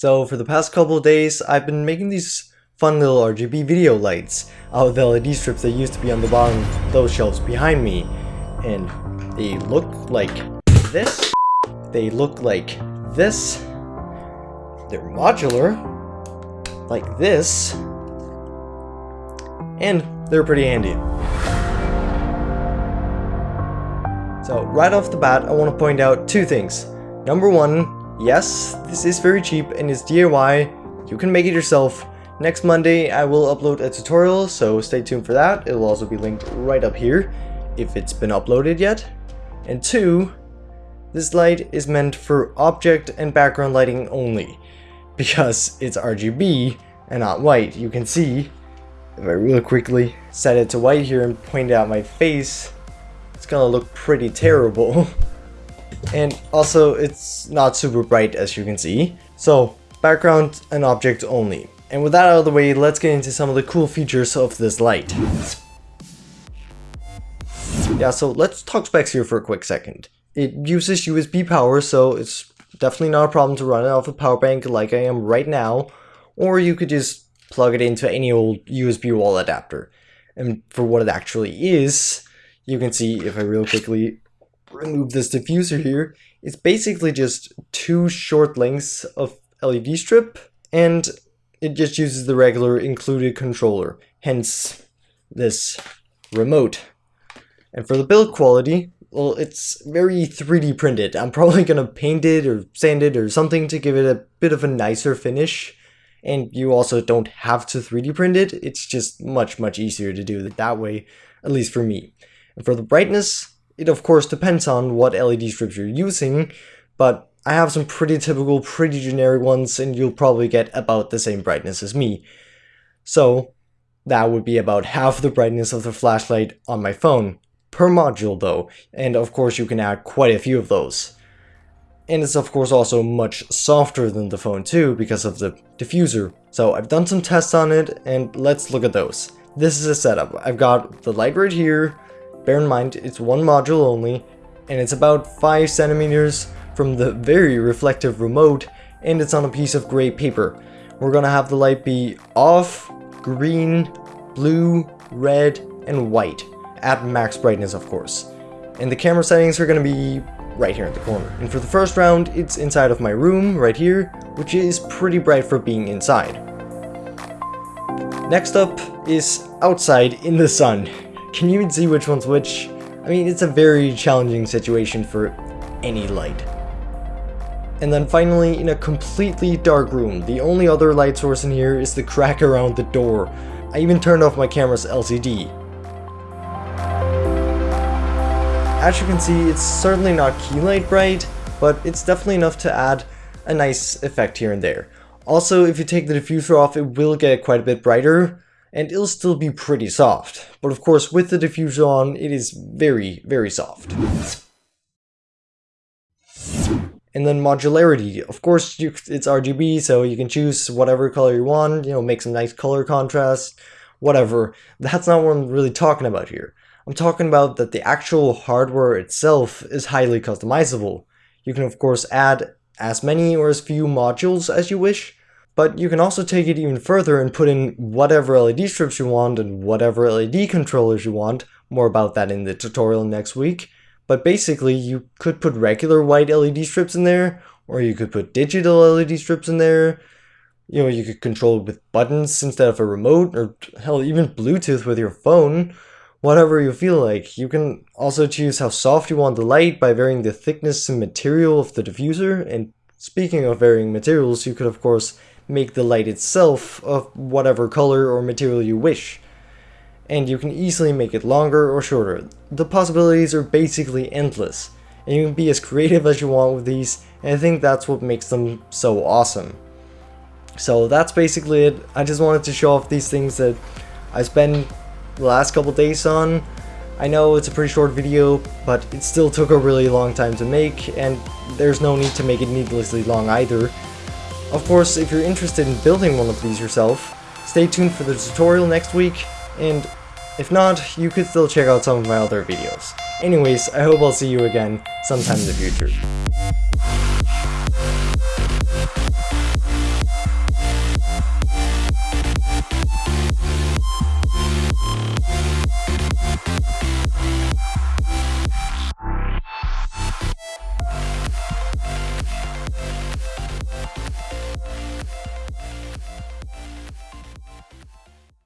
So for the past couple of days, I've been making these fun little RGB video lights out of the LED strips that used to be on the bottom of those shelves behind me. And they look like this. They look like this. They're modular, like this. And they're pretty handy. So right off the bat, I want to point out two things. Number one, Yes, this is very cheap and is DIY. You can make it yourself. Next Monday, I will upload a tutorial, so stay tuned for that. It'll also be linked right up here, if it's been uploaded yet. And two, this light is meant for object and background lighting only, because it's RGB and not white. You can see, if I really quickly set it to white here and point out my face, it's gonna look pretty terrible. and also it's not super bright as you can see. So background and object only. And with that out of the way, let's get into some of the cool features of this light. Yeah, so let's talk specs here for a quick second. It uses USB power, so it's definitely not a problem to run it off a power bank like I am right now, or you could just plug it into any old USB wall adapter. And for what it actually is, you can see if I real quickly remove this diffuser here, it's basically just two short lengths of LED strip and it just uses the regular included controller, hence this remote. And for the build quality, well, it's very 3D printed. I'm probably going to paint it or sand it or something to give it a bit of a nicer finish. And you also don't have to 3D print it. It's just much, much easier to do it that way, at least for me. And for the brightness, it of course depends on what LED strips you're using, but I have some pretty typical, pretty generic ones and you'll probably get about the same brightness as me. So that would be about half the brightness of the flashlight on my phone, per module though, and of course you can add quite a few of those. And it's of course also much softer than the phone too because of the diffuser. So I've done some tests on it and let's look at those. This is a setup. I've got the light right here, Bear in mind, it's one module only, and it's about 5 centimeters from the very reflective remote, and it's on a piece of gray paper. We're gonna have the light be off, green, blue, red, and white, at max brightness of course. And the camera settings are gonna be right here in the corner. And for the first round, it's inside of my room, right here, which is pretty bright for being inside. Next up is outside in the sun. Can you even see which one's which? I mean, it's a very challenging situation for any light. And then finally, in a completely dark room, the only other light source in here is the crack around the door. I even turned off my camera's LCD. As you can see, it's certainly not key light bright, but it's definitely enough to add a nice effect here and there. Also, if you take the diffuser off, it will get quite a bit brighter, and it'll still be pretty soft. But of course, with the diffuser on, it is very, very soft. And then modularity. Of course, you, it's RGB, so you can choose whatever color you want, you know, make some nice color contrast, whatever. That's not what I'm really talking about here. I'm talking about that the actual hardware itself is highly customizable. You can of course add as many or as few modules as you wish, but you can also take it even further and put in whatever LED strips you want and whatever LED controllers you want. More about that in the tutorial next week. But basically, you could put regular white LED strips in there, or you could put digital LED strips in there. You know, you could control it with buttons instead of a remote, or hell, even Bluetooth with your phone. Whatever you feel like. You can also choose how soft you want the light by varying the thickness and material of the diffuser. And speaking of varying materials, you could of course make the light itself of whatever color or material you wish. And you can easily make it longer or shorter. The possibilities are basically endless, and you can be as creative as you want with these, and I think that's what makes them so awesome. So that's basically it. I just wanted to show off these things that I spent the last couple days on. I know it's a pretty short video, but it still took a really long time to make, and there's no need to make it needlessly long either. Of course, if you're interested in building one of these yourself, stay tuned for the tutorial next week, and if not, you could still check out some of my other videos. Anyways, I hope I'll see you again sometime in the future.